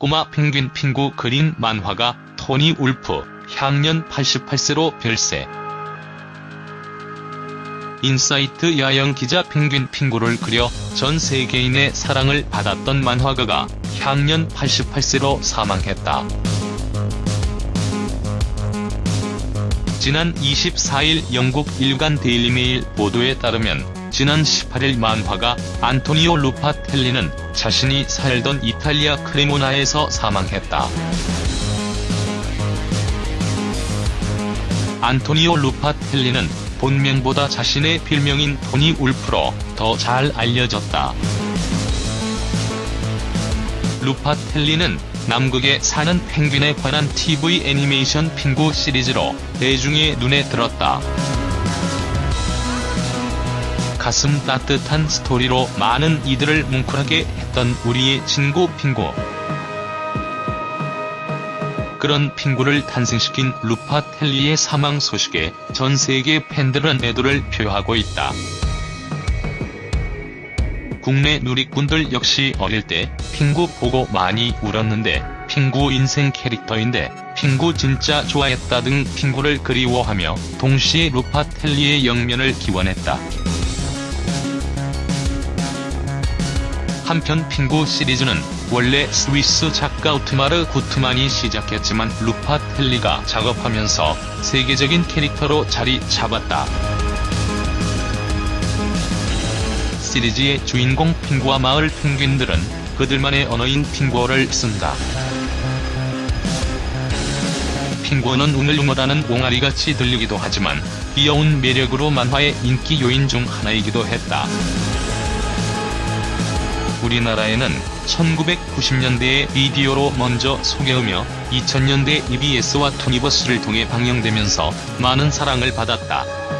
꼬마 펭귄 핑구 그린 만화가 토니 울프, 향년 88세로 별세. 인사이트 야영 기자 펭귄 핑구를 그려 전 세계인의 사랑을 받았던 만화가가 향년 88세로 사망했다. 지난 24일 영국 일간 데일리메일 보도에 따르면 지난 18일 만화가 안토니오 루파텔리는 자신이 살던 이탈리아 크레모나에서 사망했다. 안토니오 루파텔리는 본명보다 자신의 필명인 토니 울프로 더 잘 알려졌다. 루파텔리는 남극에 사는 펭귄에 관한 TV 애니메이션 핑구 시리즈로 대중의 눈에 들었다. 가슴 따뜻한 스토리로 많은 이들을 뭉클하게 했던 우리의 친구 핑구. 그런 핑구를 탄생시킨 루파텔리의 사망 소식에 전 세계 팬들은 애도를 표하고 있다. 국내 누리꾼들 역시 어릴 때 핑구 보고 많이 울었는데 핑구 인생 캐릭터인데 핑구 진짜 좋아했다 등 핑구를 그리워하며 동시에 루파텔리의 영면을 기원했다. 한편 핑구 시리즈는 원래 스위스 작가 우트마르 구트만이 시작했지만 루파텔리가 작업하면서 세계적인 캐릭터로 자리 잡았다. 시리즈의 주인공 핑구와 마을 펭귄들은 그들만의 언어인 핑구어를 쓴다. 핑구어는 웅얼웅얼하는 옹알이같이 들리기도 하지만 귀여운 매력으로 만화의 인기 요인 중 하나이기도 했다. 우리나라에는 1990년대에 비디오로 먼저 소개하며 2000년대 EBS와 투니버스를 통해 방영되면서 많은 사랑을 받았다.